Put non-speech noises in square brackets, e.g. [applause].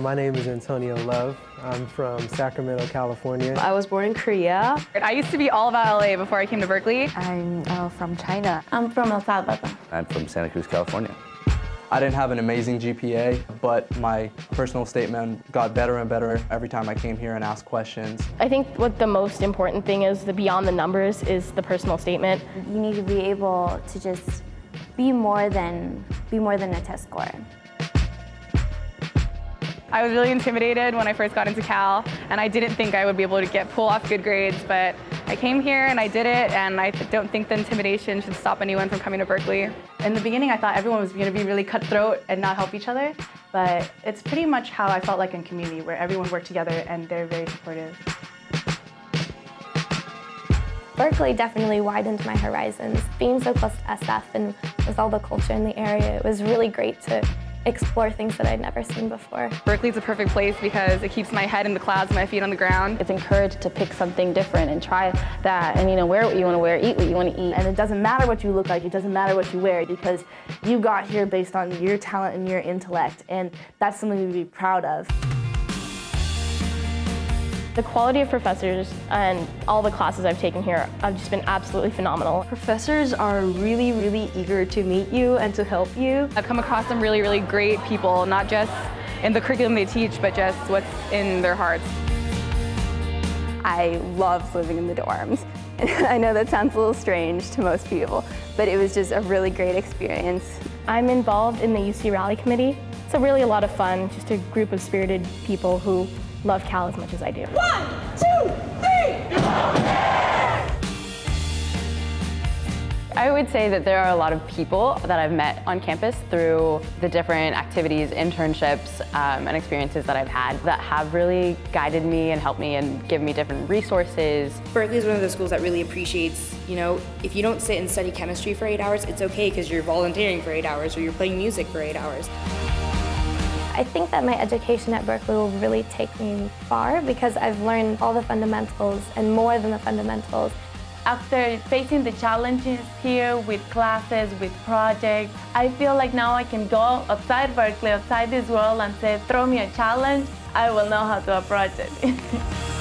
my name is Antonio Love. I'm from Sacramento, California. I was born in Korea. I used to be all about LA before I came to Berkeley. I'm uh, from China. I'm from El Salvador. I'm from Santa Cruz, California. I didn't have an amazing GPA, but my personal statement got better and better every time I came here and asked questions. I think what the most important thing is, the beyond the numbers, is the personal statement. You need to be able to just be more than, be more than a test score. I was really intimidated when I first got into Cal, and I didn't think I would be able to get pull off good grades, but I came here and I did it, and I don't think the intimidation should stop anyone from coming to Berkeley. In the beginning, I thought everyone was going to be really cutthroat and not help each other, but it's pretty much how I felt like in community, where everyone worked together and they're very supportive. Berkeley definitely widened my horizons. Being so close to SF and with all the culture in the area, it was really great to explore things that I'd never seen before. Berkeley's a perfect place because it keeps my head in the clouds and my feet on the ground. It's encouraged to pick something different and try that and you know wear what you want to wear, eat what you want to eat. And it doesn't matter what you look like, it doesn't matter what you wear because you got here based on your talent and your intellect and that's something to be proud of. The quality of professors and all the classes I've taken here have just been absolutely phenomenal. Professors are really, really eager to meet you and to help you. I've come across some really, really great people, not just in the curriculum they teach, but just what's in their hearts. I loved living in the dorms. [laughs] I know that sounds a little strange to most people, but it was just a really great experience. I'm involved in the UC Rally Committee. It's a really a lot of fun, just a group of spirited people who love Cal as much as I do. One, two, three! I would say that there are a lot of people that I've met on campus through the different activities, internships, um, and experiences that I've had that have really guided me and helped me and given me different resources. Berkeley is one of those schools that really appreciates, you know, if you don't sit and study chemistry for eight hours, it's okay because you're volunteering for eight hours or you're playing music for eight hours. I think that my education at Berkeley will really take me far because I've learned all the fundamentals and more than the fundamentals. After facing the challenges here with classes, with projects, I feel like now I can go outside Berkeley, outside this world and say, throw me a challenge, I will know how to approach it. [laughs]